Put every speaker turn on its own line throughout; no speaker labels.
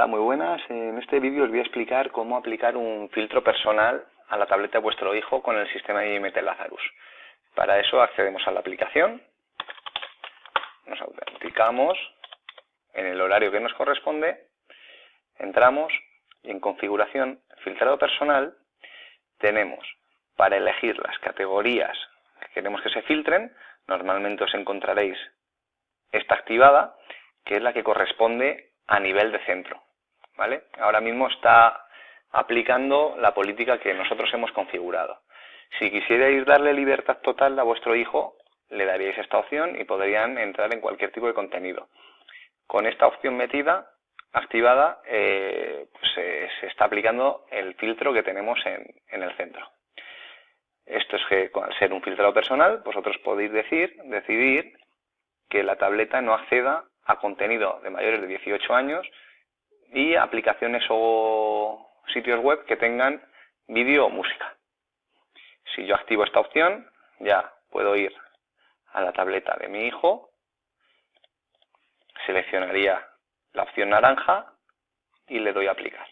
Hola, muy buenas. En este vídeo os voy a explicar cómo aplicar un filtro personal a la tableta de vuestro hijo con el sistema IMT Lazarus. Para eso accedemos a la aplicación, nos autenticamos en el horario que nos corresponde, entramos y en configuración, filtrado personal, tenemos para elegir las categorías que queremos que se filtren, normalmente os encontraréis esta activada, que es la que corresponde a nivel de centro. Ahora mismo está aplicando la política que nosotros hemos configurado. Si quisierais darle libertad total a vuestro hijo, le daríais esta opción y podrían entrar en cualquier tipo de contenido. Con esta opción metida, activada, eh, pues, se está aplicando el filtro que tenemos en, en el centro. Esto es que al ser un filtrado personal, vosotros podéis decir, decidir que la tableta no acceda a contenido de mayores de 18 años y aplicaciones o sitios web que tengan vídeo o música. Si yo activo esta opción, ya puedo ir a la tableta de mi hijo, seleccionaría la opción naranja y le doy a aplicar.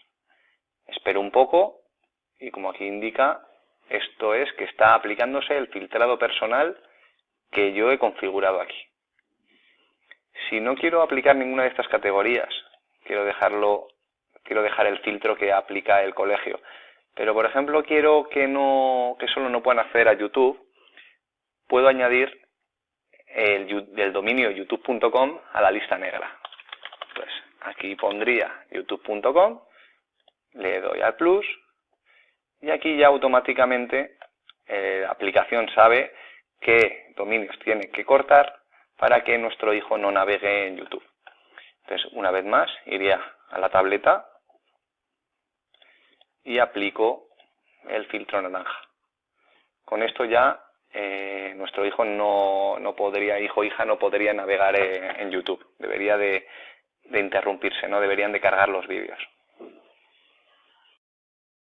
Espero un poco y como aquí indica, esto es que está aplicándose el filtrado personal que yo he configurado aquí. Si no quiero aplicar ninguna de estas categorías, quiero dejarlo, quiero dejar el filtro que aplica el colegio. Pero por ejemplo quiero que no, que solo no puedan acceder a YouTube, puedo añadir el del dominio youtube.com a la lista negra. Pues aquí pondría youtube.com, le doy al plus y aquí ya automáticamente eh, la aplicación sabe qué dominios tiene que cortar para que nuestro hijo no navegue en YouTube. Entonces, una vez más, iría a la tableta y aplico el filtro naranja. Con esto ya eh, nuestro hijo no, no, podría, hijo o hija no podría navegar en YouTube. Debería de, de interrumpirse, no deberían de cargar los vídeos.